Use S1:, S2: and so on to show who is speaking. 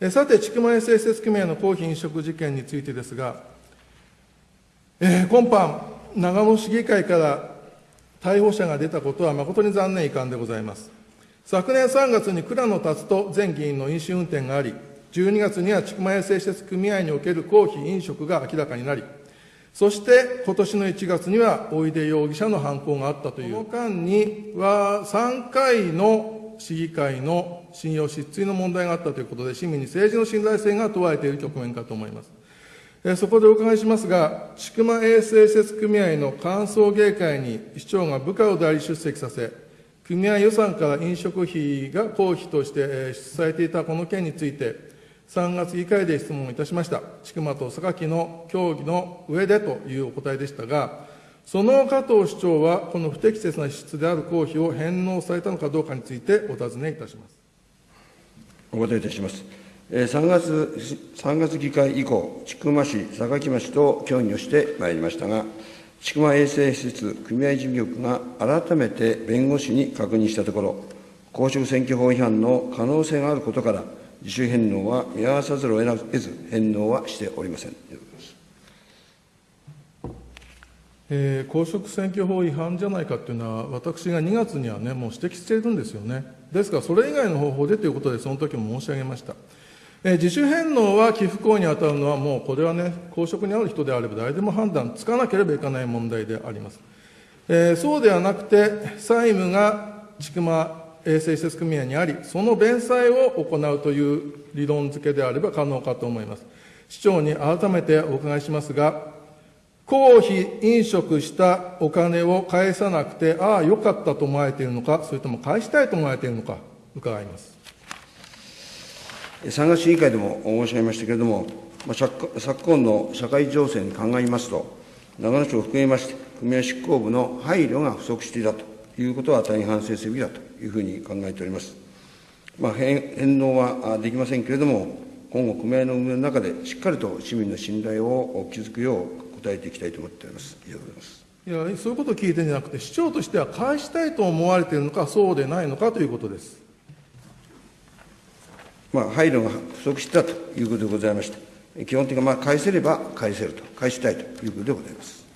S1: さて、千曲衛生施設組合の公費飲食事件についてですが、えー、今般、長野市議会から逮捕者が出たことは誠に残念遺憾でございます。昨年3月に倉野達人前議員の飲酒運転があり、12月には千曲衛生施設組合における公費飲食が明らかになり、そして今年の1月には大出容疑者の犯行があったという、この間には3回の市議会の信用失墜の問題があったということで、市民に政治の信頼性が問われている局面かと思います。そこでお伺いしますが、千曲衛生施設組合の歓送迎会に市長が部下を代理出席させ、組合予算から飲食費が公費として支されていたこの件について、3月議会で質問いたしました。千曲と榊の協議の上でというお答えでしたが、その加藤市長は、この不適切な支出である公費を返納されたのかどうかについてお尋ねいたします。
S2: お答えいたします。3月 ,3 月議会以降、千曲市、榊町と協議をしてまいりましたが、千曲衛生施設組合事務局が改めて弁護士に確認したところ、公職選挙法違反の可能性があることから、自主返納は見合わさざるを得ず、返納はしておりません。
S1: えー、公職選挙法違反じゃないかというのは、私が2月にはね、もう指摘しているんですよね。ですから、それ以外の方法でということで、その時も申し上げました。えー、自主返納は寄付行為に当たるのは、もうこれはね、公職にある人であれば、誰でも判断つかなければいけない問題であります。えー、そうではなくて、債務が千曲衛生施設組合にあり、その弁済を行うという理論付けであれば可能かと思います。市長に改めてお伺いしますが、公費飲食したお金を返さなくて、ああ、よかったと思われているのか、それとも返したいと思われているのか、伺います。
S2: 3月市議会でも申し上げましたけれども、昨今の社会情勢に鑑みますと、長野市を含めまして、組合執行部の配慮が不足していたということは大変反省すべきだというふうに考えております。まあ、返納はできませんけれども、今後、組合の運営の中で、しっかりと市民の信頼を築くよう答えていきたいと思っております。以上でございます。
S1: いや、そういうことを聞いてるんじゃなくて、市長としては返したいと思われているのか、そうでないのかということです。
S2: まあ、配慮が不足したということでございまして、基本的にまあ返せれば返せると、返したいということでございます。